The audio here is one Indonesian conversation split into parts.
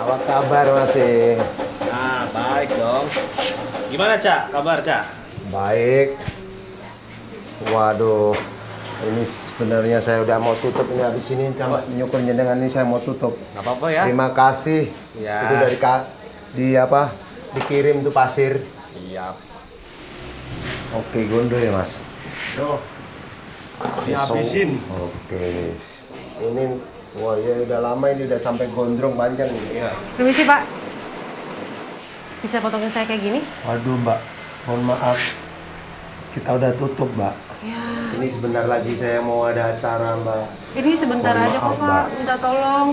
Apa kabar masih? Nah, baik dong. Gimana, Cak? Kabar, Cak? Baik. Waduh, ini sebenarnya saya udah mau tutup ini habis ini sama nyukur jenengan ini saya mau tutup. Gak apa-apa ya? Terima kasih. Ya. Itu dari ka, di apa? Dikirim tuh pasir. Siap. Oke, gondol ya mas. Tuh. Dihabisin. Oke. Ini wah ya udah lama ini udah sampai gondrong panjang nih. Iya. Permisi Pak. Bisa potongin saya kayak gini? Waduh mbak, mohon maaf. Kita udah tutup mbak. Ya. Ini sebentar lagi saya mau ada acara mbak. Ini sebentar Mohon aja maaf, kok Pak. Minta tolong.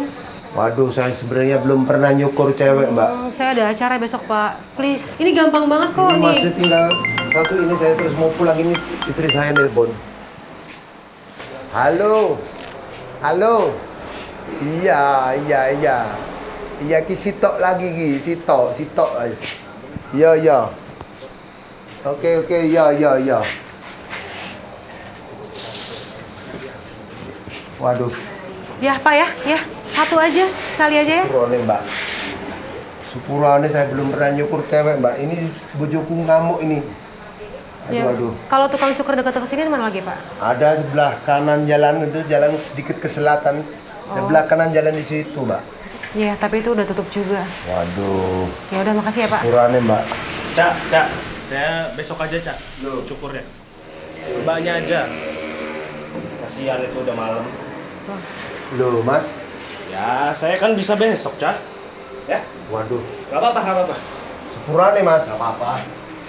Waduh, saya sebenarnya belum pernah nyukur cewek mbak. Hmm, saya ada acara besok Pak. Please. Ini gampang banget kok Ini nih. masih tinggal satu ini saya terus mau pulang ini istri saya nelpon. Halo, halo. Iya, iya, iya. Iya ki sitok lagi ki, sitok, sitok. Iya, iya. Oke, oke, iya, iya, iya. Waduh, Ya Pak ya, ya. Satu aja, sekali aja ya. Sepurane mbak Sepurane saya belum pernah nyukur cewek mbak Ini bojoku ngamuk ini Aduh Ya. aduh Kalau tukang cukur dekat ke sini mana lagi Pak? Ada sebelah kanan jalan itu jalan sedikit ke selatan Sebelah kanan jalan di situ mbak Ya, tapi itu udah tutup juga. Waduh Ya udah makasih ya Pak. Sepurane mbak Cak, Cak. Saya besok aja, Cak. Lu cukurnya. Mbaknya aja. Kasihan itu udah malam. Loh mas Ya, saya kan bisa besok, Cak. Ya, Waduh gak apa-apa, gak apa-apa. Sepurane mas Gak apa-apa.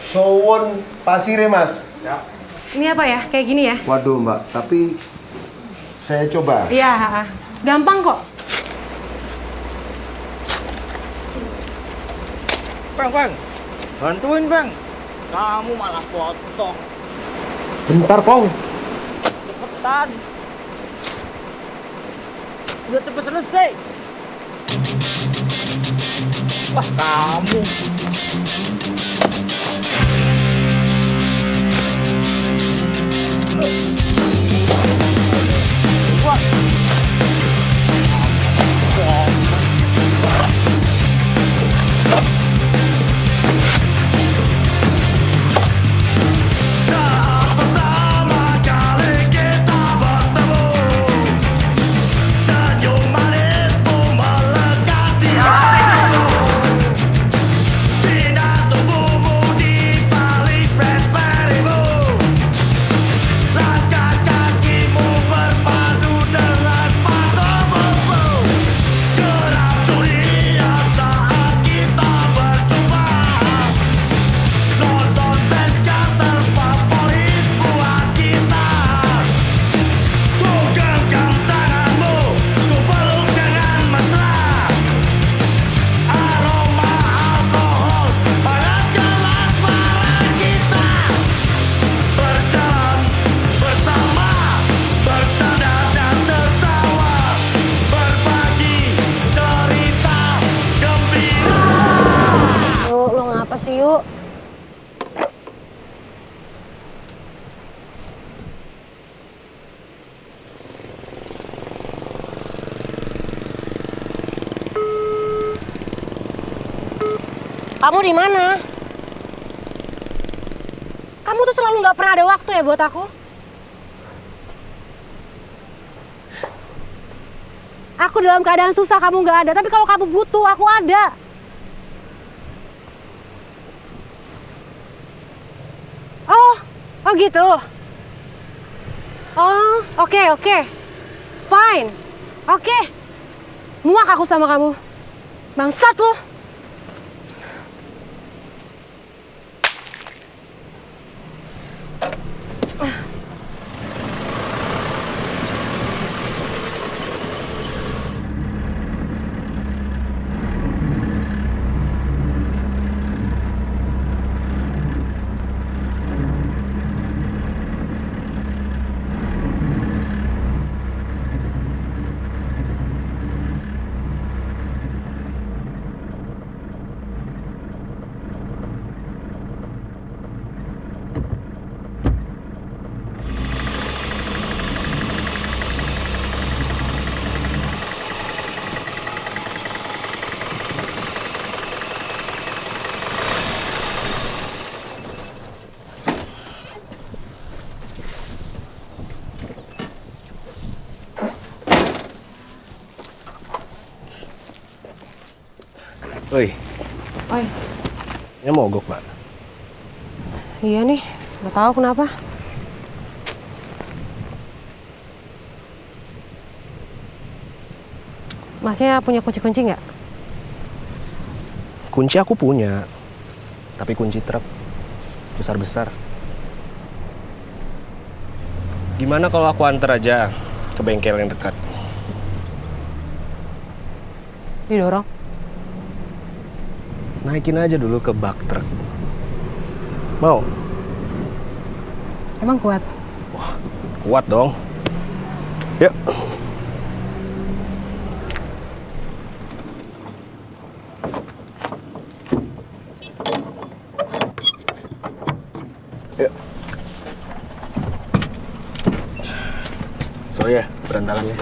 Sowon pasire mas Ya. Ini apa ya? Kayak gini ya? Waduh mbak Tapi Saya coba Iya. Gampang kok. Bang, bang, bantuin bang. Kamu malah potong. Bentar kong Cepetan. Udah cepet selesai. Wah, kamu. Wah. Yuk? Kamu di mana? Kamu tuh selalu nggak pernah ada waktu ya buat aku. Aku dalam keadaan susah kamu nggak ada, tapi kalau kamu butuh aku ada. Oh gitu. Oh, oke okay, oke. Okay. Fine. Oke. Okay. Muak aku sama kamu. Bangsat loh. Ah. Oi, Oi, ini mogok, Mbak. iya nih, nggak tahu kenapa. Masnya punya kunci-kunci nggak? Kunci aku punya, tapi kunci truk besar-besar. Gimana kalau aku antar aja ke bengkel yang dekat? Didorong. Naikin aja dulu ke bak truk. Mau? Emang kuat? Kuat dong. Yuk. Yuk. Sorry ya, berantakannya.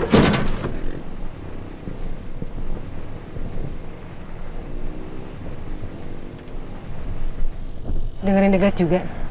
Dengerin degat juga.